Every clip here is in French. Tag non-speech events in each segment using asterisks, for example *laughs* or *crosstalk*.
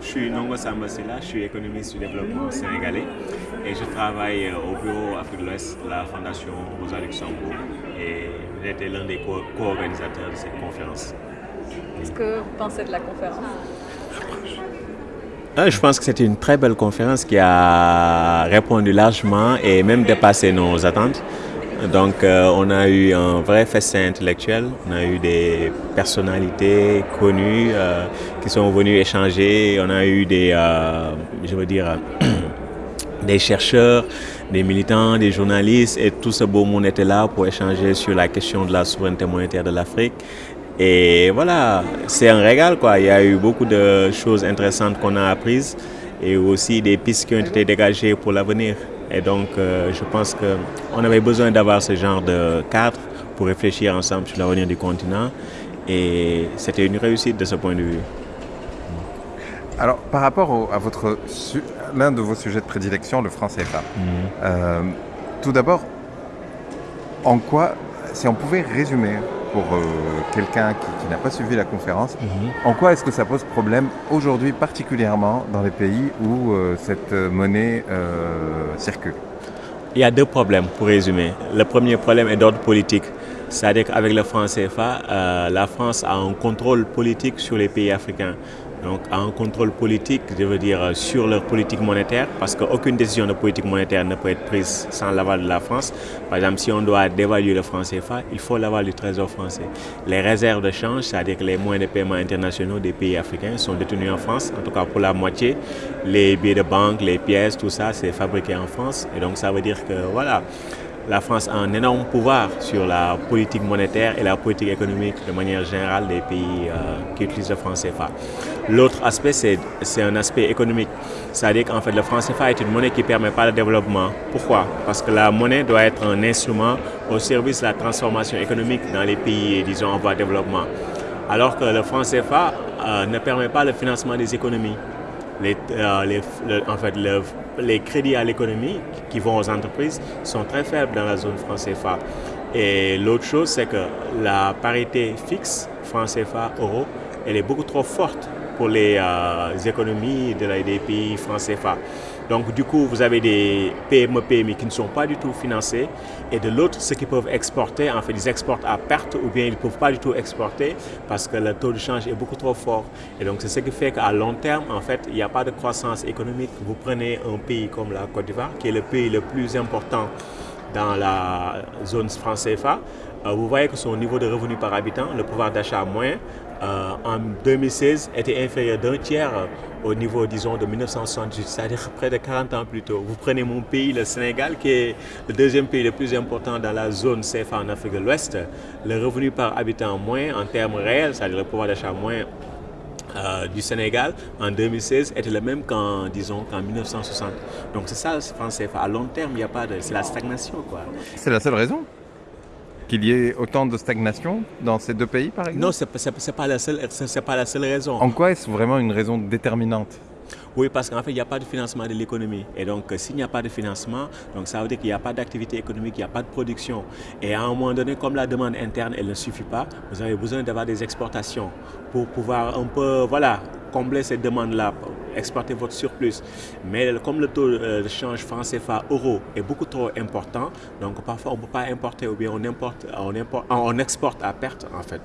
Je suis Nongo Sambasila, je suis économiste du développement sénégalais et je travaille euh, au bureau Afrique de l'Ouest de la Fondation Rosa Luxembourg et j'étais l'un des co-organisateurs de cette conférence. Qu'est-ce que vous pensez de la conférence? Ah, je pense que c'était une très belle conférence qui a répondu largement et même dépassé nos attentes. Donc euh, on a eu un vrai festin intellectuel, on a eu des personnalités connues euh, qui sont venues échanger, on a eu des, euh, je veux dire, *clears throat* des chercheurs, des militants, des journalistes et tout ce beau monde était là pour échanger sur la question de la souveraineté monétaire de l'Afrique. Et voilà, c'est un régal quoi, il y a eu beaucoup de choses intéressantes qu'on a apprises et aussi des pistes qui ont été dégagées pour l'avenir. Et donc, euh, je pense qu'on avait besoin d'avoir ce genre de cadre pour réfléchir ensemble sur l'avenir du continent. Et c'était une réussite de ce point de vue. Alors, par rapport à votre l'un de vos sujets de prédilection, le franc CFA, mhm. euh, tout d'abord, en quoi, si on pouvait résumer pour euh, quelqu'un qui, n'a pas suivi la conférence, mhm. en quoi est-ce que ça pose problème aujourd'hui, particulièrement dans les pays où euh, cette monnaie euh, circule? Il y a deux problèmes, pour résumer. Le premier problème est d'ordre politique. C'est-à-dire qu'avec le franc CFA, la France a un contrôle politique sur les pays africains donc un contrôle politique, je veux dire, sur leur politique monétaire, parce qu'aucune décision de politique monétaire ne peut être prise sans l'aval de la France. Par exemple, si on doit dévaluer le franc CFA, il faut l'aval du Trésor français. Les réserves de change, c'est-à-dire que les moyens de paiement internationaux des pays africains sont détenus en France, en tout cas pour la moitié. Les billets de banque, les pièces, tout ça, c'est fabriqué en France. Et donc ça veut dire que, voilà, la France a un énorme pouvoir sur la politique monétaire et la politique économique de manière générale des pays euh, qui utilisent le franc CFA. L'autre aspect, c'est un aspect économique. C'est-à-dire qu'en fait, le franc CFA est une monnaie qui ne permet pas le développement. Pourquoi? Parce que la monnaie doit être un instrument au service de la transformation économique dans les pays, disons, en voie de développement. Alors que le franc CFA euh, ne permet pas le financement des économies. Euh, en fait, les crédits à l'économie qui vont aux entreprises sont très faibles dans la zone franc CFA. Et l'autre chose, c'est que la parité fixe franc CFA euro, elle est beaucoup trop forte pour les euh, économies de la, des pays franc CFA. Donc du coup, vous avez des PME, PMI qui ne sont pas du tout financés et de l'autre, ceux qui peuvent exporter, en fait, ils exportent à perte ou bien ils ne peuvent pas du tout exporter parce que le taux de change est beaucoup trop fort. Et donc c'est ce qui fait qu'à long terme, en fait, il n'y a pas de croissance économique. Vous prenez un pays comme la Côte d'Ivoire, qui est le pays le plus important dans la zone franc CFA, euh, vous voyez que son niveau de revenu par habitant, le pouvoir d'achat moyen, euh, en 2016 était inférieur d'un tiers au niveau, disons, de 1968, c'est-à-dire près de 40 ans plus tôt. Vous prenez mon pays, le Sénégal, qui est le deuxième pays le plus important dans la zone CFA en Afrique de l'Ouest. Le revenu par habitant moins en termes réels, c'est-à-dire le pouvoir d'achat moins euh, du Sénégal en 2016 était le même qu'en disons qu'en 1960. Donc c'est ça le CFA. À long terme, il n'y a pas de... C'est la stagnation. quoi. C'est la seule raison qu'il y ait autant de stagnation dans ces deux pays, par exemple Non, ce n'est pas, la seule, pas la seule raison. En quoi est-ce vraiment une raison déterminante? Oui, parce qu'en fait, il n'y a pas de financement de l'économie. Et donc, s'il n'y a pas de financement, donc ça veut dire qu'il n'y a pas d'activité économique, il n'y a pas de production. Et à un moment donné, comme la demande interne, elle ne suffit pas, vous avez besoin d'avoir des exportations pour pouvoir un peu, voilà, combler cette demande-là, exporter votre surplus. Mais comme le taux de change franc CFA euro est beaucoup trop important, donc parfois on ne peut pas importer ou bien on, importe, on, importe, on exporte à perte en fait.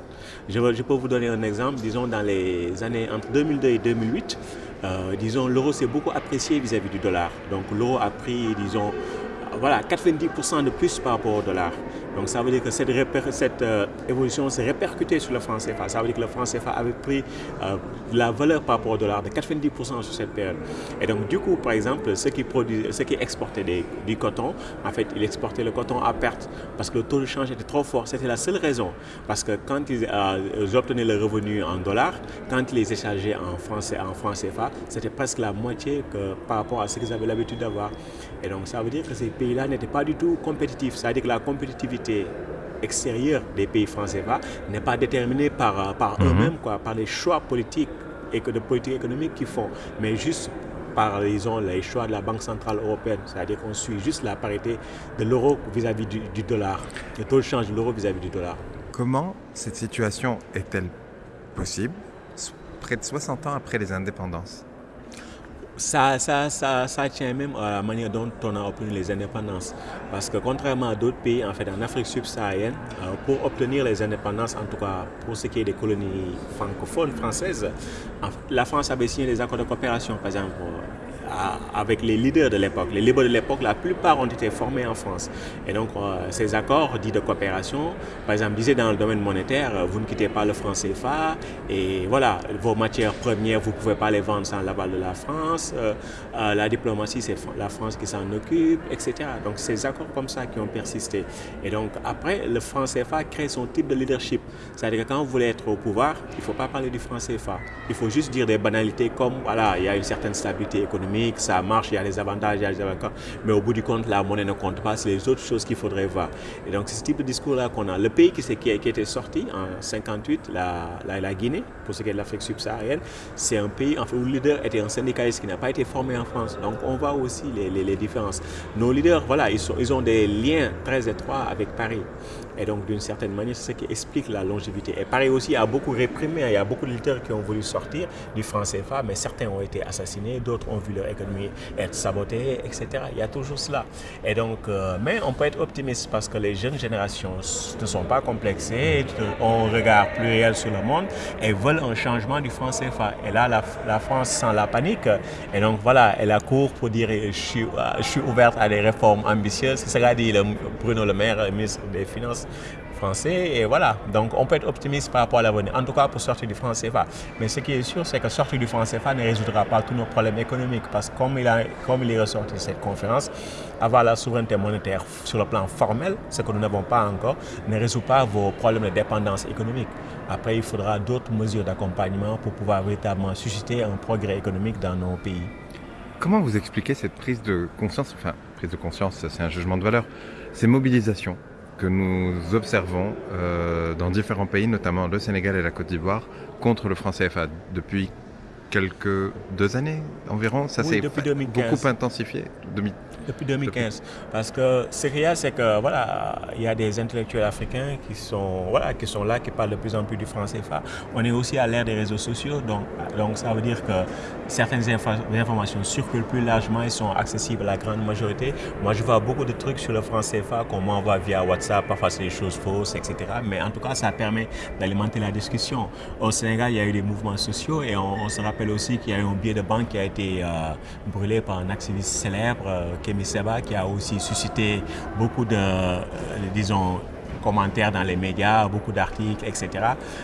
Je, je, peux vous donner un exemple, disons dans les années entre 2002 et 2008, euh, disons l'euro s'est beaucoup apprécié vis-à-vis -vis du dollar. Donc l'euro a pris, disons, voilà, 90% de plus par rapport au dollar. Donc ça veut dire que cette, euh, évolution s'est répercutée sur le franc CFA. Ça veut dire que le franc CFA avait pris euh, la valeur par rapport au dollar de 90% sur cette période. Et donc du coup, par exemple, ceux qui, ceux qui exportaient du coton, en fait, ils exportaient le coton à perte parce que le taux de change était trop fort. C'était la seule raison. Parce que quand ils, euh, obtenaient le revenu en dollars, quand ils les échangeaient en franc CFA, c'était presque la moitié par rapport à ce qu'ils avaient l'habitude d'avoir. Et donc ça veut dire que ces pays-là n'étaient pas du tout compétitifs. Ça veut dire que la compétitivité extérieure des pays français n'est pas déterminée par, par mhm. eux-mêmes, par les choix politiques et que de politique économique qu'ils font, mais juste par disons, les choix de la Banque Centrale Européenne. C'est-à-dire qu'on suit juste la parité de l'euro vis-à-vis du, du, dollar, le taux de change de l'euro vis-à-vis du dollar. Comment cette situation est-elle possible près de 60 ans après les indépendances? Ça, ça, ça, tient même à la manière dont on a obtenu les indépendances. Parce que contrairement à d'autres pays, en fait, en Afrique subsaharienne, euh, pour obtenir les indépendances, en tout cas pour ce qui est des colonies francophones françaises, la France avait signé des accords de coopération, par exemple avec les leaders de l'époque. Les leaders de l'époque, la plupart ont été formés en France. Et donc, euh, ces accords dits de coopération, par exemple, disaient dans le domaine monétaire, euh, vous ne quittez pas le franc CFA, et voilà, vos matières premières, vous ne pouvez pas les vendre sans l'aval de la France, euh, la diplomatie, c'est la France qui s'en occupe, etc. Donc, ces accords comme ça qui ont persisté. Et donc, après, le franc CFA crée son type de leadership. C'est-à-dire que quand vous voulez être au pouvoir, il ne faut pas parler du franc CFA. Il faut juste dire des banalités comme, voilà, il y a une certaine stabilité économique, ça marche, il y a des avantages, y a. Mais au bout du compte, la monnaie ne compte pas, c'est les autres choses qu'il faudrait voir. Et donc, c'est ce type de discours-là qu'on a. Le pays qui, qui, qui était sorti en 58, la, la, Guinée, pour ce qui est de l'Afrique subsaharienne, c'est un pays où le leader était un syndicaliste qui n'a pas été formé en France. Donc, on voit aussi les, les, les différences. Nos leaders, voilà, ils, sont, ils ont des liens très étroits avec Paris. Et donc, d'une certaine manière, c'est ce qui explique la longévité. Et Paris aussi a beaucoup réprimé. Il y a beaucoup de qui ont voulu sortir du franc CFA, mais certains ont été assassinés, d'autres ont vu leur économie être sabotée, etc. Il y a toujours cela. Et donc, euh, mais on peut être optimiste parce que les jeunes générations ne sont pas complexées, ont un regard pluriel sur le monde et veulent un changement du franc CFA. Et là, la, France sent la panique. Et donc, voilà, elle accourt pour dire je suis, je suis ouverte à des réformes ambitieuses. C'est ce qu'a dit Bruno Le Maire, ministre des Finances français. Et voilà, donc on peut être optimiste par rapport à l'avenir, en tout cas pour sortir du franc CFA. Mais ce qui est sûr, c'est que sortir du franc CFA ne résoudra pas tous nos problèmes économiques parce que comme il, a, comme il est ressorti de cette conférence, avoir la souveraineté monétaire sur le plan formel, ce que nous n'avons pas encore, ne résout pas vos problèmes de dépendance économique. Après, il faudra d'autres mesures d'accompagnement pour pouvoir véritablement susciter un progrès économique dans nos pays. Comment vous expliquez cette prise de conscience, enfin prise de conscience, c'est un jugement de valeur, ces mobilisations que nous observons euh, dans différents pays, notamment le Sénégal et la Côte d'Ivoire, contre le franc CFA depuis quelques deux années environ. Ça s'est beaucoup intensifié depuis 2015. Parce que ce qu'il y a, c'est que voilà, il y a des intellectuels africains qui sont, voilà, qui sont là, qui parlent de plus en plus du franc CFA. On est aussi à l'ère des réseaux sociaux, donc, donc ça veut dire que certaines informations circulent plus largement et sont accessibles à la grande majorité. Moi, je vois beaucoup de trucs sur le franc CFA qu'on m'envoie via WhatsApp, parfois c'est des choses fausses, etc. Mais en tout cas, ça permet d'alimenter la discussion. Au Sénégal, il y a eu des mouvements sociaux et on, se rappelle aussi qu'il y a eu un billet de banque qui a été euh, brûlé par un activiste célèbre, euh, Qui a aussi suscité beaucoup de, euh, disons, commentaires dans les médias, beaucoup d'articles, etc.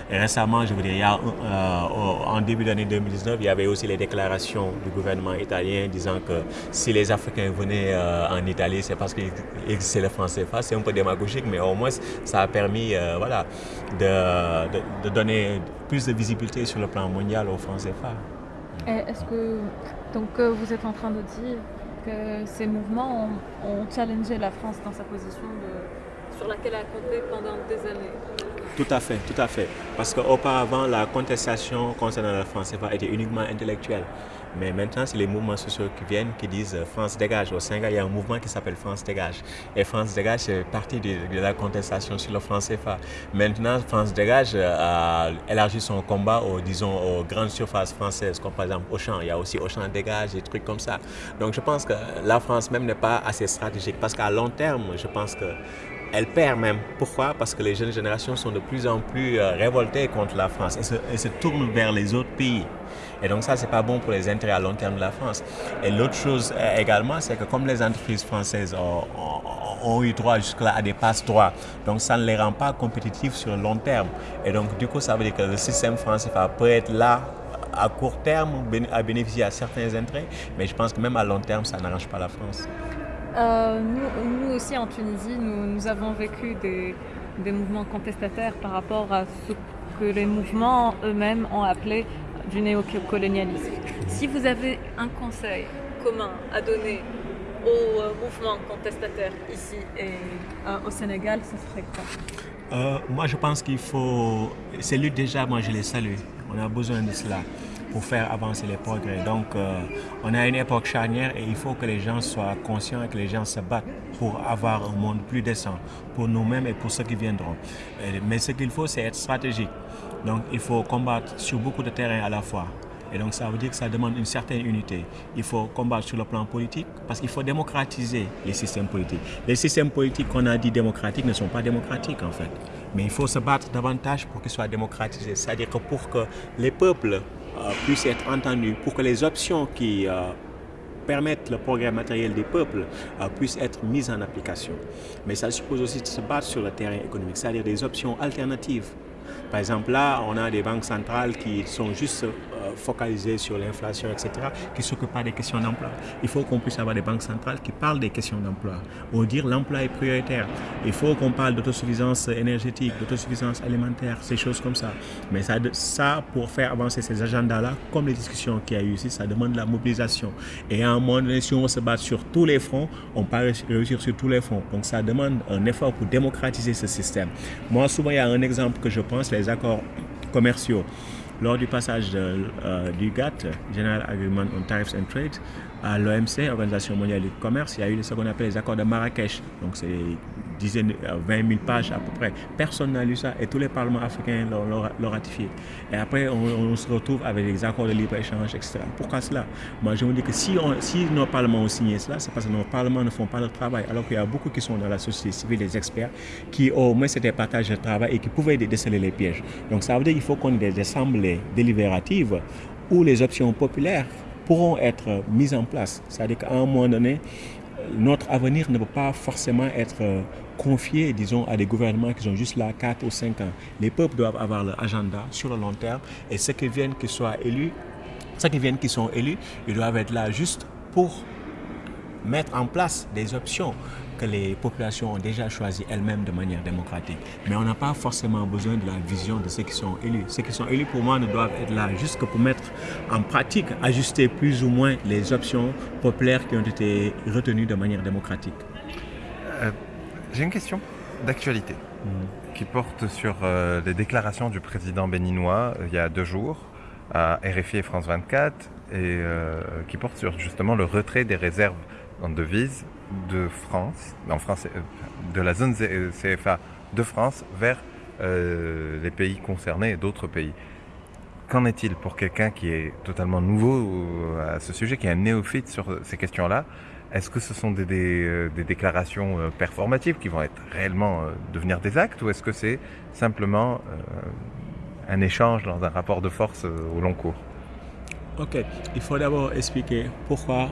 Et récemment, je y a, euh, en début d'année 2019, il y avait aussi les déclarations du gouvernement italien disant que si les Africains venaient euh, en Italie, c'est parce qu'il existait le franc CFA. C'est un peu démagogique, mais au moins, ça a permis voilà, de, de, donner plus de visibilité sur le plan mondial au franc CFA. Est-ce que donc, vous êtes en train de dire que ces mouvements ont, ont challengé la France dans sa position de sur laquelle elle a compté pendant des années. Tout à fait, tout à fait. Parce qu'auparavant, la contestation concernant la France était uniquement intellectuelle. Mais maintenant, c'est les mouvements sociaux qui viennent, qui disent euh, France dégage. Au Sénégal, il y a un mouvement qui s'appelle France dégage. Et France dégage, c'est partie de, la contestation sur le franc CFA. Maintenant, France dégage euh, a élargi son combat aux, disons, aux grandes surfaces françaises, comme par exemple Auchan. Il y a aussi Auchan dégage, des trucs comme ça. Donc je pense que la France même n'est pas assez stratégique. Parce qu'à long terme, je pense que elle perd même. Pourquoi? Parce que les jeunes générations sont de plus en plus euh, révoltées contre la France et se, tournent vers les autres pays. Et donc ça, c'est pas bon pour les intérêts à long terme de la France. Et l'autre chose euh, également, c'est que comme les entreprises françaises ont, eu droit jusque-là à des passe-droits, donc ça ne les rend pas compétitifs sur le long terme. Et donc du coup, ça veut dire que le système français peut être là à court terme à bénéficier à certains intérêts, mais je pense que même à long terme, ça n'arrange pas la France. Euh, nous, aussi en Tunisie, nous, avons vécu des, mouvements contestataires par rapport à ce que les mouvements eux-mêmes ont appelé du néocolonialisme. Si vous avez un conseil commun à donner aux euh, mouvements contestataires ici et euh, au Sénégal, ce serait quoi? Moi, je pense qu'il faut... Ces luttes, déjà, moi, je les salue. On a besoin de cela pour faire avancer les progrès. Donc, euh, on a une époque charnière et il faut que les gens soient conscients et que les gens se battent pour avoir un monde plus décent pour nous-mêmes et pour ceux qui viendront. Mais ce qu'il faut, c'est être stratégique. Donc, il faut combattre sur beaucoup de terrains à la fois. Et donc ça veut dire que ça demande une certaine unité. Il faut combattre sur le plan politique parce qu'il faut démocratiser les systèmes politiques. Les systèmes politiques qu'on a dit démocratiques ne sont pas démocratiques en fait. Mais il faut se battre davantage pour qu'ils soient démocratisés. C'est-à-dire que pour que les peuples puissent être entendus, pour que les options qui euh, permettent le progrès matériel des peuples euh, puissent être mises en application. Mais ça suppose aussi de se battre sur le terrain économique, c'est-à-dire des options alternatives. Par exemple, là, on a des banques centrales qui sont juste focalisées sur l'inflation, etc., qui ne s'occupent pas des questions d'emploi. Il faut qu'on puisse avoir des banques centrales qui parlent des questions d'emploi, ou dire l'emploi est prioritaire. Il faut qu'on parle d'autosuffisance énergétique, d'autosuffisance alimentaire, ces choses comme ça. Mais ça, ça pour faire avancer ces agendas-là, comme les discussions qu'il y a eu ici, ça demande la mobilisation. Et à un moment donné, si on se bat sur tous les fronts, on peut réussir sur tous les fronts. Donc ça demande un effort pour démocratiser ce système. Moi, souvent, il y a un exemple que je pense, les accords commerciaux. Lors du passage euh, du GATT, General Agreement on Tariffs and Trade, à l'OMC, Organisation mondiale du commerce, il y a eu ce qu'on appelle les accords de Marrakech. Dizaines, 20 000 pages à peu près. Personne n'a lu ça et tous les parlements africains l'ont ratifié. Et après, on, se retrouve avec les accords de libre-échange, etc. Pourquoi cela? Moi, je me dis que si, nos parlements ont signé cela, c'est parce que nos parlements ne font pas le travail. Alors qu'il y a beaucoup qui sont dans la société civile, des experts, qui au moins c'était partage de travail et qui pouvaient déceler les pièges. Donc ça veut dire qu'il faut qu'on ait des assemblées délibératives où les options populaires pourront être mises en place. C'est-à-dire qu'à un moment donné, notre avenir ne peut pas forcément être confié, disons, à des gouvernements qui sont juste là 4 ou 5 ans. Les peuples doivent avoir leur agenda sur le long terme et ceux qui viennent qui soient élus, ceux qui viennent qui sont élus, ils doivent être là juste pour mettre en place des options que les populations ont déjà choisies elles-mêmes de manière démocratique. Mais on n'a pas forcément besoin de la vision de ceux qui sont élus. Ceux qui sont élus, pour moi, ne doivent être là juste que pour mettre en pratique, ajuster plus ou moins les options populaires qui ont été retenues de manière démocratique. Euh, j'ai une question d'actualité mm. qui porte sur euh, les déclarations du président béninois euh, il y a deux jours à RFI et France 24 et qui porte sur justement le retrait des réserves en devises de France, en France, euh, de la zone CFA de France vers euh, les pays concernés et d'autres pays. Qu'en est-il pour quelqu'un qui est totalement nouveau à ce sujet, qui est un néophyte sur ces questions-là? Est-ce que ce sont des, des, déclarations performatives qui vont être réellement devenir des actes ou est-ce que c'est simplement un échange dans un rapport de force au long cours? Ok, il faut d'abord expliquer pourquoi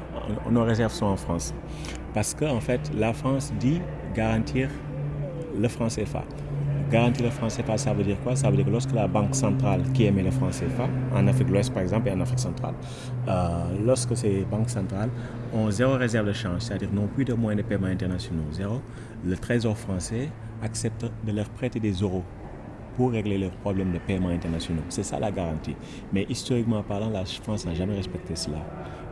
nos réserves sont en France. Parce qu'en en fait, la France dit garantir le franc CFA. Garantir le franc CFA, ça veut dire quoi? Ça veut dire que lorsque la Banque centrale qui émet le franc CFA, en Afrique de l'Ouest par exemple et en Afrique centrale, euh, lorsque ces banques centrales ont zéro réserve de change, c'est-à-dire n'ont plus de moyens de paiement internationaux, zéro, le Trésor français accepte de leur prêter des euros pour régler leurs problèmes de paiement internationaux. C'est ça la garantie. Mais historiquement parlant, la France n'a jamais respecté cela.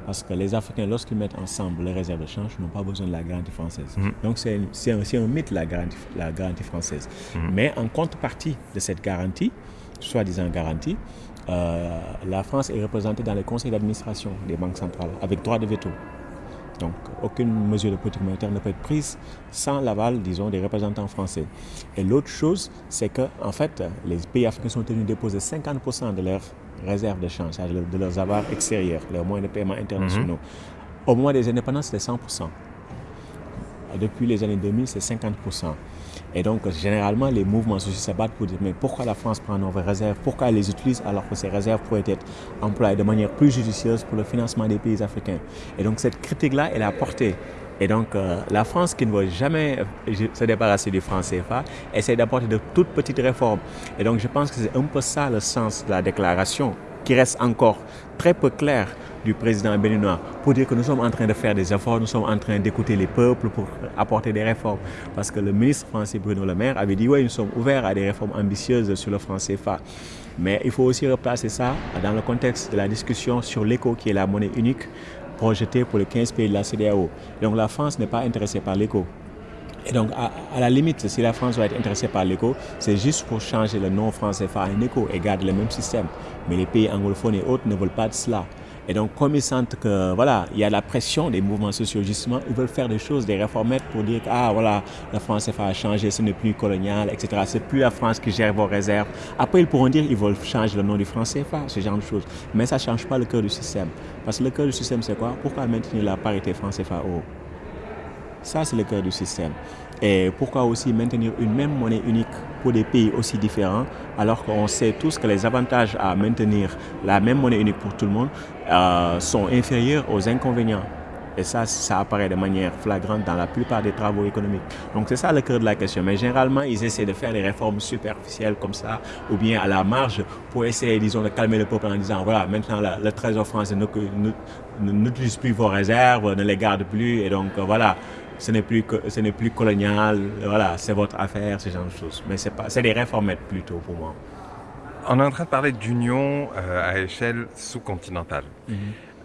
Parce que les Africains, lorsqu'ils mettent ensemble les réserves de change, n'ont pas besoin de la garantie française. Mhm. Donc c'est un, un, mythe la garantie, la garantie française. Mhm. Mais en contrepartie de cette garantie, soi-disant garantie, euh, la France est représentée dans les conseils d'administration des banques centrales avec droit de veto. Donc, aucune mesure de politique monétaire ne peut être prise sans l'aval, disons, des représentants français. Et l'autre chose, c'est que, en fait, les pays africains sont tenus de déposer 50% de leurs réserves de change, de leurs avoirs extérieurs, leurs moyens de paiement internationaux. Mhm. Au moment des indépendances, c'était 100%. Depuis les années 2000, c'est 50%. Et donc, généralement, les mouvements sociaux se battent pour dire mais pourquoi la France prend nos réserves? Pourquoi elle les utilise alors que ces réserves pourraient être employées de manière plus judicieuse pour le financement des pays africains? Et donc, cette critique-là, elle a porté. Et donc, euh, la France qui ne veut jamais euh, se débarrasser du franc CFA essaie d'apporter de toutes petites réformes. Et donc, je pense que c'est un peu ça le sens de la déclaration qui reste encore très peu clair du président béninois pour dire que nous sommes en train de faire des efforts, nous sommes en train d'écouter les peuples pour apporter des réformes. Parce que le ministre français Bruno Le Maire avait dit oui, nous sommes ouverts à des réformes ambitieuses sur le franc CFA. Mais il faut aussi replacer ça dans le contexte de la discussion sur l'éco qui est la monnaie unique projetée pour les 15 pays de la CDAO. Donc la France n'est pas intéressée par l'éco. Et donc, à, la limite, si la France va être intéressée par l'éco, c'est juste pour changer le nom franc CFA en éco et garder le même système. Mais les pays anglophones et autres ne veulent pas de cela. Et donc, comme ils sentent que, voilà, il y a la pression des mouvements sociaux, justement, ils veulent faire des choses, des réformettes pour dire que, ah, voilà, la France a changé, ce n'est plus colonial, etc. C'est plus la France qui gère vos réserves. Après, ils pourront dire qu'ils veulent changer le nom du franc CFA, ce genre de choses. Mais ça ne change pas le cœur du système. Parce que le cœur du système, c'est quoi? Pourquoi maintenir la parité franc CFA haut Ça, c'est le cœur du système. Et pourquoi aussi maintenir une même monnaie unique pour des pays aussi différents, alors qu'on sait tous que les avantages à maintenir la même monnaie unique pour tout le monde euh, sont inférieurs aux inconvénients. Et ça, ça apparaît de manière flagrante dans la plupart des travaux économiques. Donc c'est ça le cœur de la question. Mais généralement, ils essaient de faire des réformes superficielles comme ça, ou bien à la marge, pour essayer, disons, de calmer le peuple en disant, voilà, maintenant le Trésor français n'utilise plus vos réserves, ne les garde plus, et donc voilà, ce n'est plus, ce n'est plus colonial, voilà, c'est votre affaire, ce genre de choses. Mais c'est pas, c'est des réformettes plutôt pour moi. On est en train de parler d'union euh, à échelle sous-continentale. Mhm.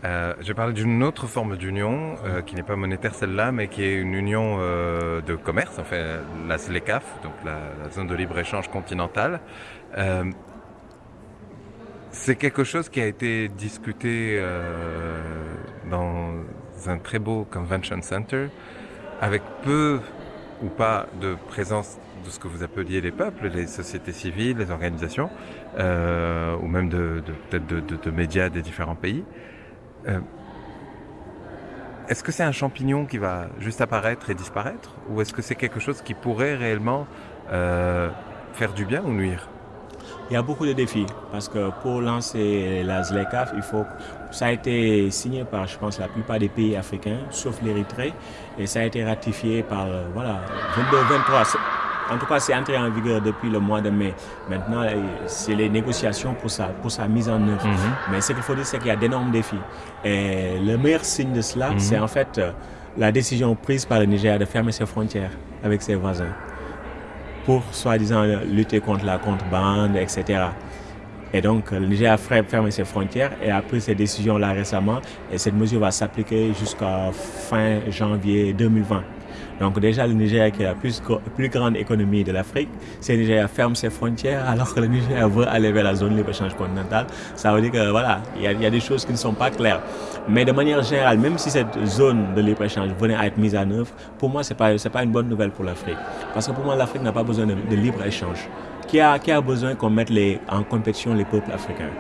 Euh, je parle d'une autre forme d'union euh, qui n'est pas monétaire celle-là, mais qui est une union de commerce, en fait, la SLECAF, donc la, zone de libre-échange continentale. c'est quelque chose qui a été discuté dans un très beau convention center avec peu ou pas de présence de ce que vous appeliez les peuples, les sociétés civiles, les organisations, euh, ou même de, peut-être de, médias des différents pays. Euh, est-ce que c'est un champignon qui va juste apparaître et disparaître, ou est-ce que c'est quelque chose qui pourrait réellement euh, faire du bien ou nuire? Il y a beaucoup de défis parce que pour lancer la ZLECAF, il faut, ça a été signé par, je pense, la plupart des pays africains, sauf l'Érythrée, et ça a été ratifié par, voilà, 22, 23. En tout cas, c'est entré en vigueur depuis le mois de mai. Maintenant, c'est les négociations pour sa, pour sa mise en œuvre. Mhm. Mais ce qu'il faut dire, c'est qu'il y a d'énormes défis. Et le meilleur signe de cela, mhm. c'est en fait euh, la décision prise par le Niger de fermer ses frontières avec ses voisins pour soi-disant lutter contre la contrebande, etc. Et donc, le Niger a fermé ses frontières et a pris ces décisions-là récemment. Et cette mesure va s'appliquer jusqu'à fin janvier 2020. Donc déjà, le Niger, qui est la plus, grande économie de l'Afrique, si le Niger ferme ses frontières *laughs* alors que le Niger veut aller vers la zone libre-échange continentale, ça veut dire que voilà, il y, a, des choses qui ne sont pas claires. Mais de manière générale, même si cette zone de libre-échange venait à être mise en œuvre, pour moi, ce n'est pas, une bonne nouvelle pour l'Afrique. Parce que pour moi, l'Afrique n'a pas besoin de, libre-échange. Qui a, besoin qu'on mette en compétition les peuples africains?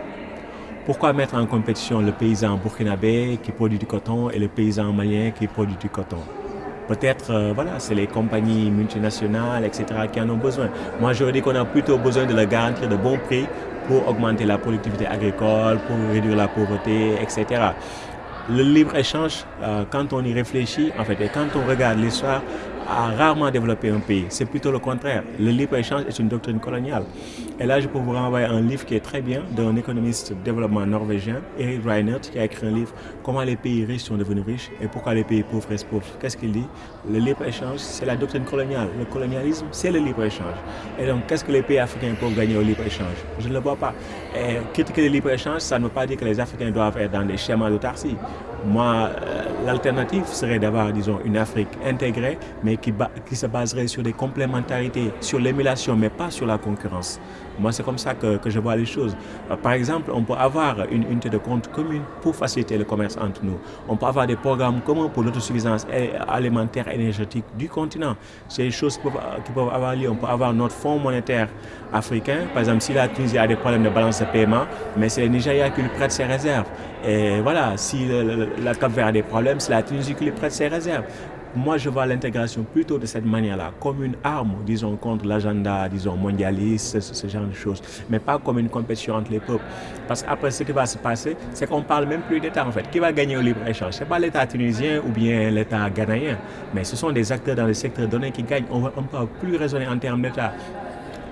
Pourquoi mettre en compétition le paysan burkinabé qui produit du coton et le paysan malien qui produit du coton? Peut-être, euh, voilà, c'est les compagnies multinationales, etc., qui en ont besoin. Moi, je dis qu'on a plutôt besoin de leur garantir de bons prix pour augmenter la productivité agricole, pour réduire la pauvreté, etc. Le libre-échange, euh, quand on y réfléchit, en fait, et quand on regarde l'histoire, a rarement développé un pays. C'est plutôt le contraire. Le libre-échange est une doctrine coloniale. Et là, je peux vous renvoyer un livre qui est très bien d'un économiste de développement norvégien, Eric Reinert, qui a écrit un livre Comment les pays riches sont devenus riches et pourquoi les pays pauvres restent pauvres. Qu'est-ce qu'il dit? Le libre-échange, c'est la doctrine coloniale. Le colonialisme, c'est le libre-échange. Et donc, qu'est-ce que les pays africains peuvent gagner au libre-échange Je ne le vois pas. Et critiquer le libre-échange, ça ne veut pas dire que les Africains doivent être dans des schémas d'autarcie. Moi, euh, l'alternative serait d'avoir, disons, une Afrique intégrée, mais qui, se baserait sur des complémentarités, sur l'émulation, mais pas sur la concurrence. Moi, c'est comme ça que, je vois les choses. Euh, par exemple, on peut avoir une unité de compte commune pour faciliter le commerce entre nous. On peut avoir des programmes communs pour l'autosuffisance alimentaire et énergétique du continent. C'est des choses qui peuvent, qui peuvent, avoir lieu. On peut avoir notre fonds monétaire africain. Par exemple, si la Tunisie a des problèmes de balance de paiement, mais c'est le Nigeria qui lui prête ses réserves. Et voilà, si la Cap Vert a des problèmes, c'est la Tunisie qui lui prête ses réserves. Moi, je vois l'intégration plutôt de cette manière-là, comme une arme, disons, contre l'agenda, disons, mondialiste, ce, genre de choses, mais pas comme une compétition entre les peuples. Parce qu'après, ce qui va se passer, c'est qu'on parle même plus d'État, en fait. Qui va gagner au libre-échange? Ce n'est pas l'État tunisien ou bien l'État ghanéen, mais ce sont des acteurs dans le secteur donné qui gagnent. On ne peut plus raisonner en termes d'État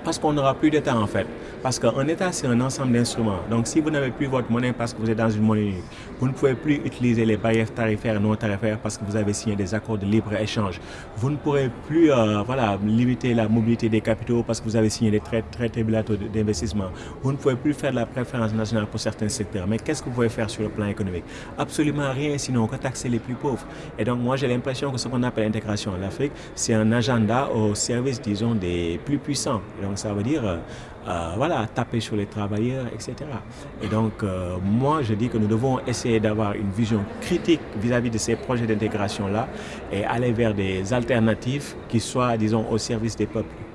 parce qu'on n'aura plus d'État en fait. Parce qu'un État, c'est un ensemble d'instruments. Donc si vous n'avez plus votre monnaie parce que vous êtes dans une monnaie unique, vous ne pouvez plus utiliser les barrières tarifaires non tarifaires parce que vous avez signé des accords de libre-échange. Vous ne pourrez plus euh, voilà, limiter la mobilité des capitaux parce que vous avez signé des traités bilatéraux d'investissement. Vous ne pouvez plus faire de la préférence nationale pour certains secteurs. Mais qu'est-ce que vous pouvez faire sur le plan économique? Absolument rien, sinon que taxer les plus pauvres. Et donc moi j'ai l'impression que ce qu'on appelle l'intégration en Afrique, c'est un agenda au service, disons, des plus puissants. Ça veut dire, euh, voilà, taper sur les travailleurs, etc. Et donc, euh, moi, je dis que nous devons essayer d'avoir une vision critique vis-à-vis -vis de ces projets d'intégration-là et aller vers des alternatives qui soient, disons, au service des peuples.